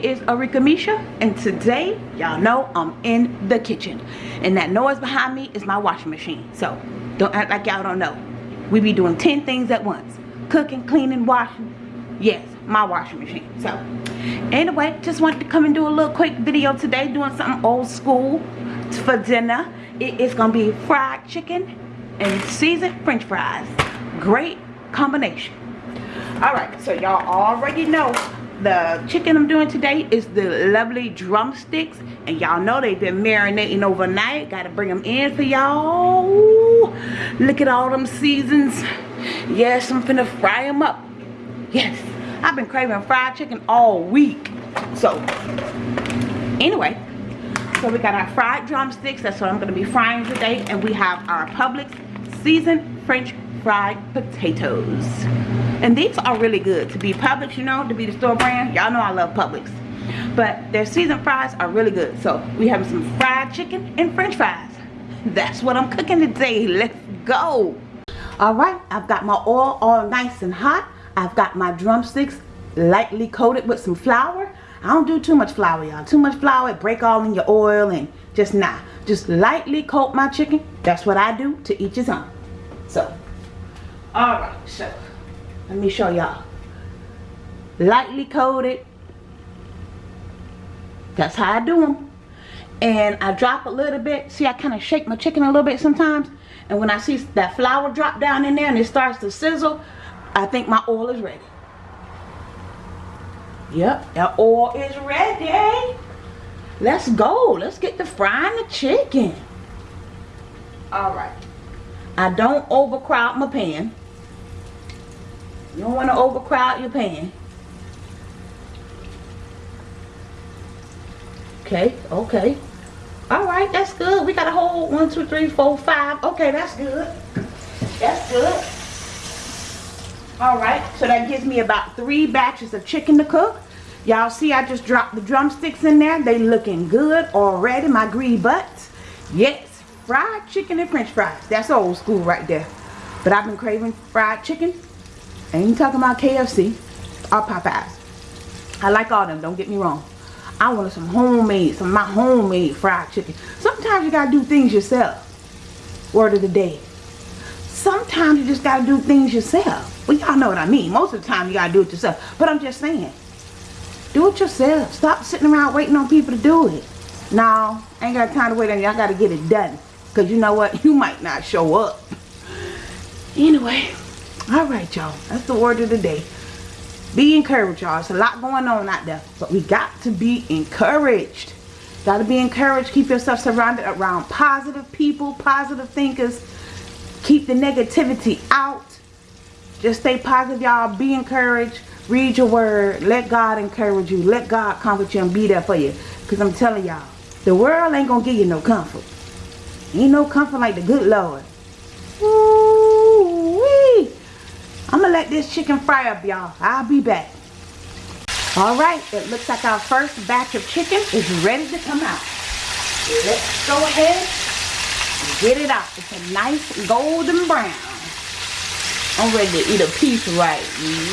Arika Misha and today y'all know I'm in the kitchen. And that noise behind me is my washing machine. So don't act like y'all don't know. We be doing 10 things at once. Cooking cleaning washing. Yes my washing machine. So anyway just wanted to come and do a little quick video today doing something old school for dinner. It is gonna be fried chicken and seasoned french fries. Great combination. All right so y'all already know the chicken i'm doing today is the lovely drumsticks. And y'all know they've been marinating overnight. Gotta bring them in for y'all. Look at all them seasons. Yes i'm finna fry them up. Yes i've been craving fried chicken all week. So anyway so we got our fried drumsticks. That's what i'm gonna be frying today. And we have our publix seasoned french fried potatoes and these are really good to be Publix, you know, to be the store brand. Y'all know I love Publix. But their seasoned fries are really good. So we have some fried chicken and french fries. That's what I'm cooking today. Let's go. Alright, I've got my oil all nice and hot. I've got my drumsticks lightly coated with some flour. I don't do too much flour, y'all. Too much flour, it break all in your oil and just nah. Just lightly coat my chicken. That's what I do to each his own. So, alright, so let me show y'all. Lightly coated. That's how I do them and I drop a little bit. See I kind of shake my chicken a little bit sometimes. And when I see that flour drop down in there and it starts to sizzle I think my oil is ready. Yep that oil is ready. Let's go. Let's get to frying the chicken. All right. I don't overcrowd my pan you don't want to overcrowd your pan. Okay, okay. Alright, that's good. We got a whole one, two, three, four, five. Okay, that's good. That's good. Alright, so that gives me about three batches of chicken to cook. Y'all see I just dropped the drumsticks in there. They looking good already, my greedy butts. Yes, fried chicken and french fries. That's old school right there. But I've been craving fried chicken ain't talking about KFC or Popeyes. I like all them, don't get me wrong. I wanted some homemade, some of my homemade fried chicken. Sometimes you gotta do things yourself. Word of the day. Sometimes you just gotta do things yourself. Well, y'all know what I mean. Most of the time you gotta do it yourself. But I'm just saying. Do it yourself. Stop sitting around waiting on people to do it. No, I ain't got time to wait on y'all gotta get it done. Because you know what? You might not show up. Anyway all right y'all. That's the word of the day. Be encouraged y'all. It's a lot going on out there but we got to be encouraged. Got to be encouraged. Keep yourself surrounded around positive people positive thinkers. Keep the negativity out. Just stay positive y'all. Be encouraged. Read your word. Let God encourage you. Let God comfort you and be there for you. Because I'm telling y'all the world ain't gonna give you no comfort. Ain't no comfort like the good Lord I'm gonna let this chicken fry up, y'all. I'll be back. Alright, it looks like our first batch of chicken is ready to come out. Let's go ahead and get it out. It's a nice golden brown. I'm ready to eat a piece right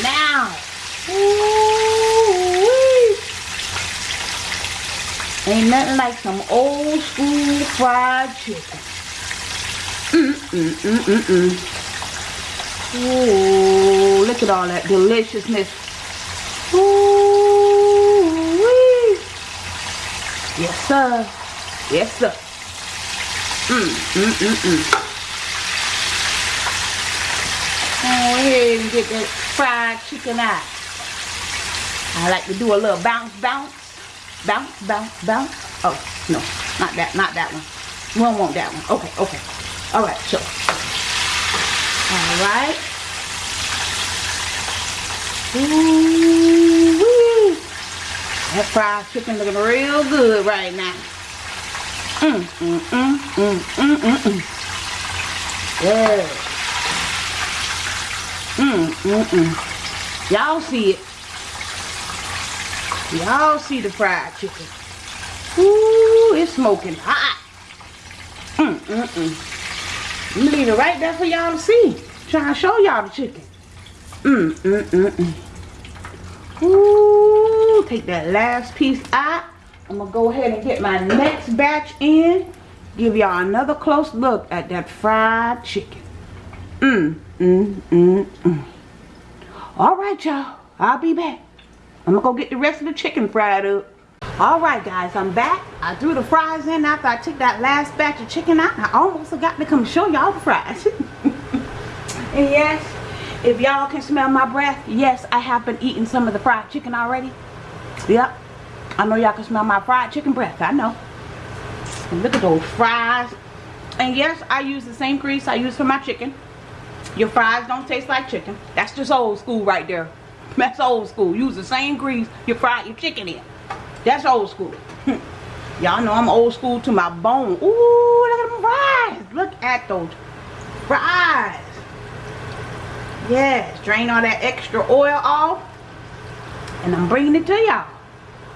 now. Ain't nothing like some old school fried chicken. Mm, mm, mm, mm, mm. Ooh, look at all that deliciousness. Ooh, wee. Yes, sir. Yes, sir. Mm, mm, mm, mm. Go ahead and get that fried chicken out. I like to do a little bounce, bounce. Bounce, bounce, bounce. Oh, no. Not that, not that one. We don't want that one. Okay, okay. All right, so Alright. Ooh wee. That fried chicken looking real good right now. Mm, mm, mm, mm, mm, mm, mm. Yeah. Mm, mm, mm. Y'all see it. Y'all see the fried chicken. Ooh, it's smoking hot. Mm, mm, mm. I'm leave it right there for y'all to see. Trying to show y'all the chicken. Mmm, mmm, mmm, mmm. Ooh. Take that last piece out. I'm gonna go ahead and get my next batch in. Give y'all another close look at that fried chicken. Mmm, mmm, mmm, mmm. All right, y'all. I'll be back. I'm gonna go get the rest of the chicken fried up. All right, guys, I'm back. I threw the fries in after I took that last batch of chicken out. I almost forgot to come show y'all the fries. and yes, if y'all can smell my breath, yes, I have been eating some of the fried chicken already. Yep. I know y'all can smell my fried chicken breath. I know. And look at those fries. And yes, I use the same grease I use for my chicken. Your fries don't taste like chicken. That's just old school right there. That's old school. Use the same grease you fry your chicken in. That's old school. Y'all know I'm old school to my bone. Ooh, look at them fries. Look at those fries. Yes, drain all that extra oil off. And I'm bringing it to y'all.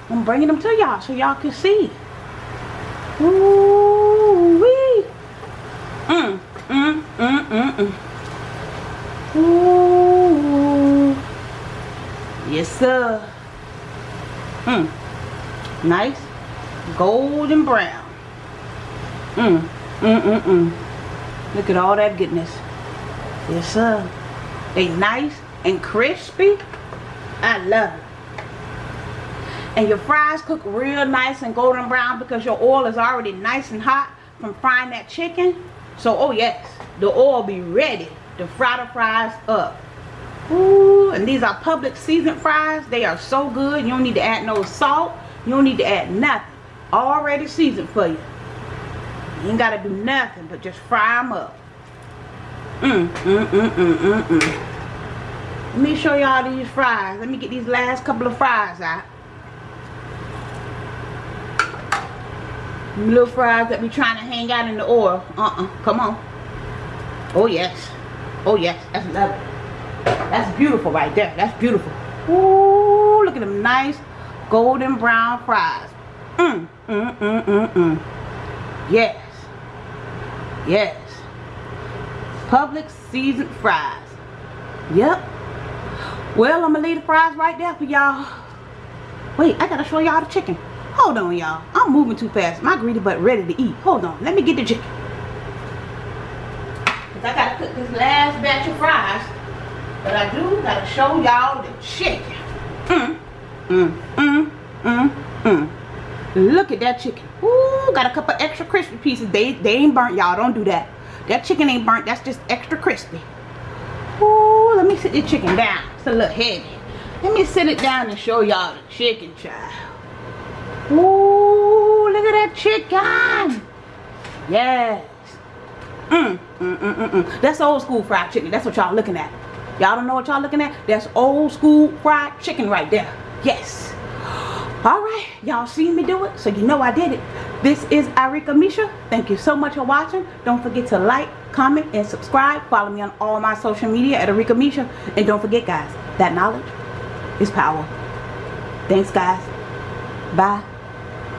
I'm bringing them to y'all so y'all can see. Ooh wee. Mm, mm, mm, mm, mm. Ooh. Yes, sir. Nice. Golden brown. Mm, mm, mm, mm. Look at all that goodness. Yes, sir. They nice and crispy. I love it. And your fries cook real nice and golden brown because your oil is already nice and hot from frying that chicken. So, oh yes, the oil be ready to fry the fries up. Ooh, and these are Publix seasoned fries. They are so good. You don't need to add no salt. You don't need to add nothing. Already seasoned for you. You ain't got to do nothing but just fry them up. Mm, mm, mm, mm, mm, mm. Let me show y'all these fries. Let me get these last couple of fries out. Little fries that be trying to hang out in the oil. Uh-uh. Come on. Oh, yes. Oh, yes. That's lovely. That's beautiful right there. That's beautiful. Ooh, look at them nice golden brown fries. Mmm, mmm, mmm, mmm, mmm. Yes. Yes. Publix seasoned fries. Yep. Well, I'm going to leave the fries right there for y'all. Wait, I got to show y'all the chicken. Hold on, y'all. I'm moving too fast. My greedy butt ready to eat. Hold on. Let me get the chicken. Because I got to cook this last batch of fries. But I do got to show y'all the chicken. Mm, mm, mm, mm, mm. Look at that chicken. Ooh, got a couple extra crispy pieces. They, they ain't burnt, y'all. Don't do that. That chicken ain't burnt. That's just extra crispy. Ooh, let me sit the chicken down. It's a little heavy. Let me sit it down and show y'all the chicken, child. Ooh, look at that chicken. Yes. Mm, mm, mm, mm, mm. That's old school fried chicken. That's what y'all looking at. Y'all don't know what y'all looking at? That's old school fried chicken right there. Yes. Alright, y'all seen me do it, so you know I did it. This is Arika Misha. Thank you so much for watching. Don't forget to like, comment, and subscribe. Follow me on all my social media at Arika Misha. And don't forget, guys, that knowledge is power. Thanks, guys. Bye.